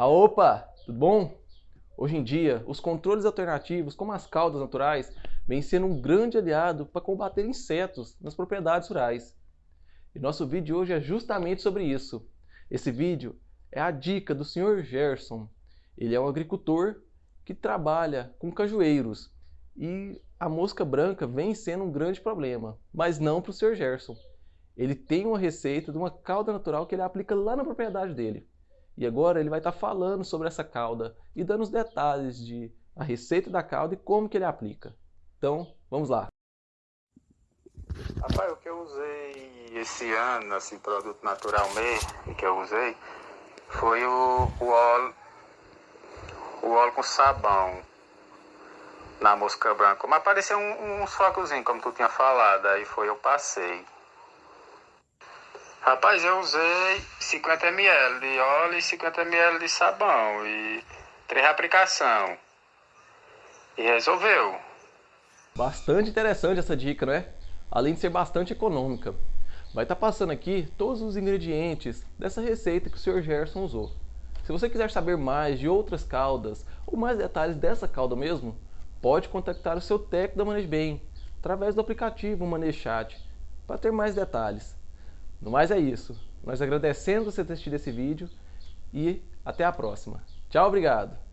Ah, opa, tudo bom? Hoje em dia, os controles alternativos, como as caudas naturais, vêm sendo um grande aliado para combater insetos nas propriedades rurais. E nosso vídeo hoje é justamente sobre isso. Esse vídeo é a dica do Sr. Gerson. Ele é um agricultor que trabalha com cajueiros e a mosca branca vem sendo um grande problema, mas não para o Sr. Gerson. Ele tem uma receita de uma cauda natural que ele aplica lá na propriedade dele. E agora ele vai estar falando sobre essa cauda e dando os detalhes de a receita da cauda e como que ele aplica. Então, vamos lá. Rapaz, o que eu usei esse ano, assim, produto natural mesmo, que eu usei, foi o, o óleo, o óleo com sabão na mosca branca. Mas parecia um, um focozinho, como tu tinha falado, aí foi eu passei. Rapaz, eu usei 50 ml de óleo e 50 ml de sabão e três aplicação. E resolveu. Bastante interessante essa dica, não é? Além de ser bastante econômica. Vai estar passando aqui todos os ingredientes dessa receita que o Sr. Gerson usou. Se você quiser saber mais de outras caudas ou mais detalhes dessa cauda mesmo, pode contactar o seu técnico da Manejo Bem através do aplicativo Manejo Chat para ter mais detalhes. No mais é isso. Nós agradecemos você ter assistido esse vídeo e até a próxima. Tchau, obrigado!